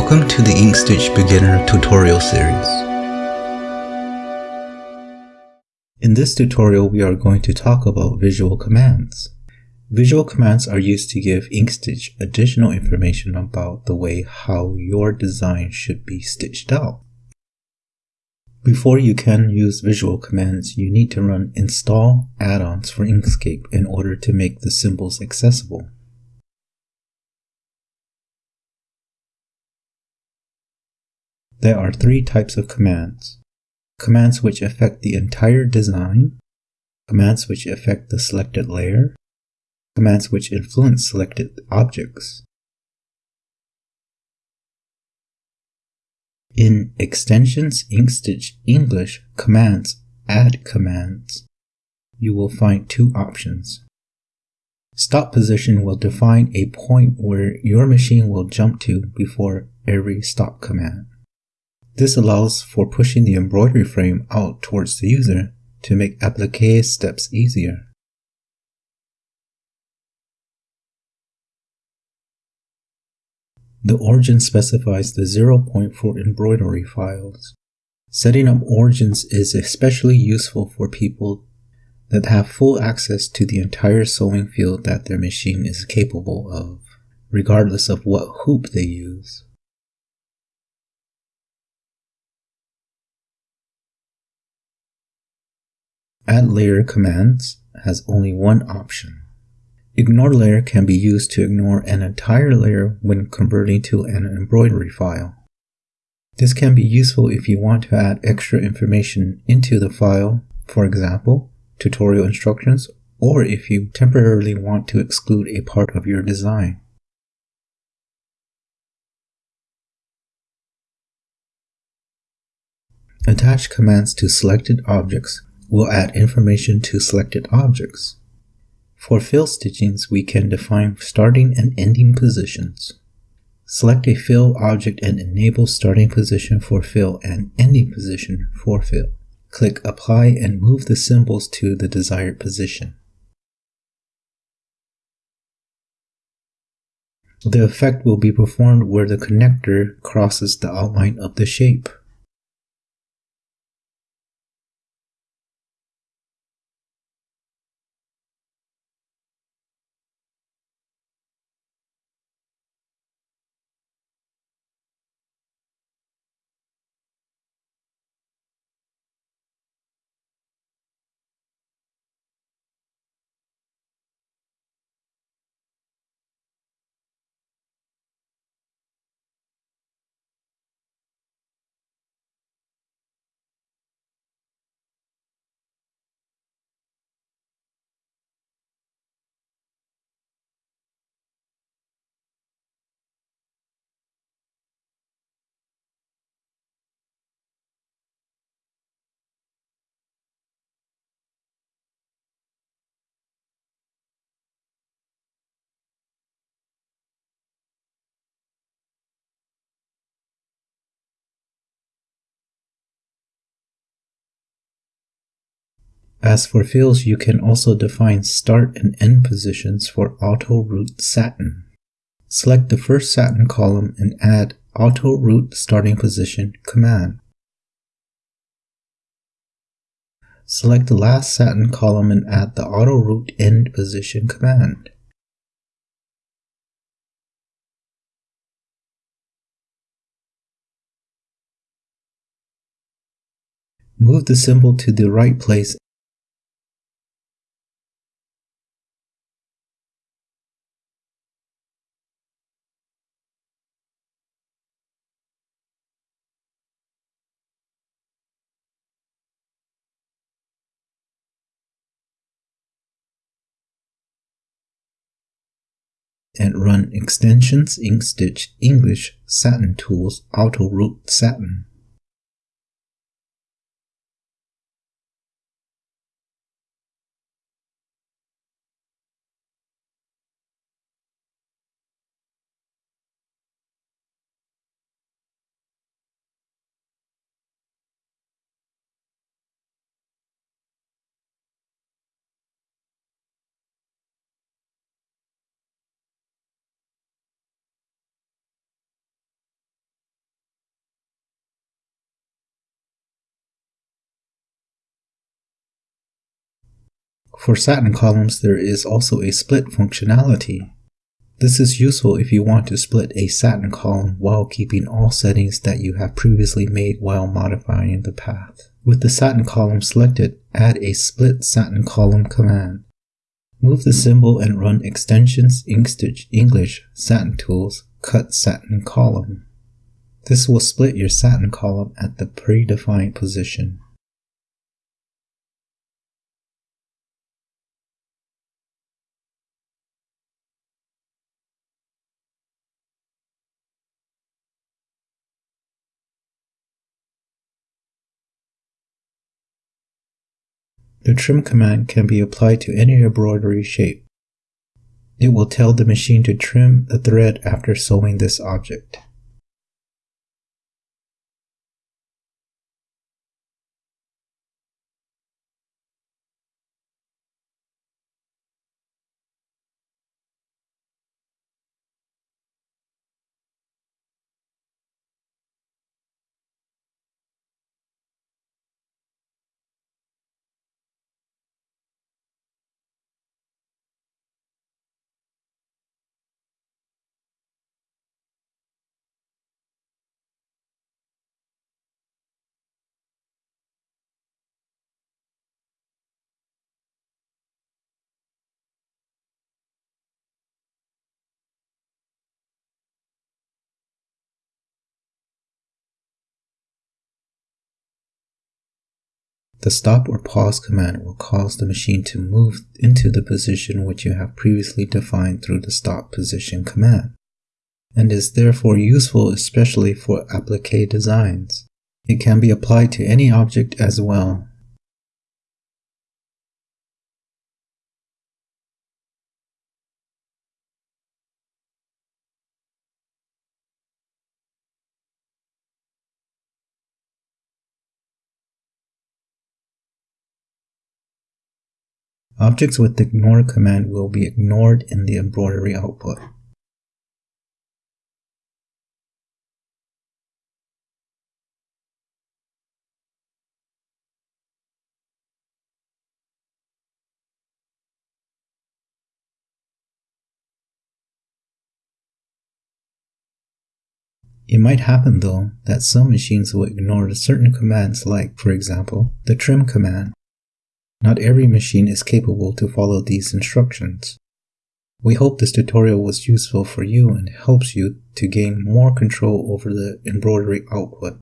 Welcome to the Inkstitch Beginner tutorial series. In this tutorial we are going to talk about visual commands. Visual commands are used to give Inkstitch additional information about the way how your design should be stitched out. Before you can use visual commands, you need to run install add-ons for Inkscape in order to make the symbols accessible. There are three types of commands. Commands which affect the entire design, commands which affect the selected layer, commands which influence selected objects. In Extensions Inkstitch English Commands Add Commands, you will find two options. Stop position will define a point where your machine will jump to before every stop command. This allows for pushing the embroidery frame out towards the user to make applique steps easier. The origin specifies the 0 point for embroidery files. Setting up origins is especially useful for people that have full access to the entire sewing field that their machine is capable of, regardless of what hoop they use. Add layer commands has only one option. Ignore layer can be used to ignore an entire layer when converting to an embroidery file. This can be useful if you want to add extra information into the file, for example, tutorial instructions, or if you temporarily want to exclude a part of your design. Attach commands to selected objects will add information to selected objects. For fill stitchings, we can define starting and ending positions. Select a fill object and enable starting position for fill and ending position for fill. Click Apply and move the symbols to the desired position. The effect will be performed where the connector crosses the outline of the shape. As for fills, you can also define start and end positions for auto route satin. Select the first satin column and add auto route starting position command. Select the last satin column and add the auto route end position command. Move the symbol to the right place and run extensions Inkstitch English Satin Tools Auto Route Satin. For satin columns, there is also a split functionality. This is useful if you want to split a satin column while keeping all settings that you have previously made while modifying the path. With the satin column selected, add a split satin column command. Move the symbol and run extensions Inkstitch English satin tools cut satin column. This will split your satin column at the predefined position. The trim command can be applied to any embroidery shape. It will tell the machine to trim the thread after sewing this object. The stop or pause command will cause the machine to move into the position which you have previously defined through the stop position command, and is therefore useful especially for applique designs. It can be applied to any object as well, Objects with the ignore command will be ignored in the embroidery output. It might happen though that some machines will ignore certain commands like, for example, the trim command. Not every machine is capable to follow these instructions. We hope this tutorial was useful for you and helps you to gain more control over the embroidery output.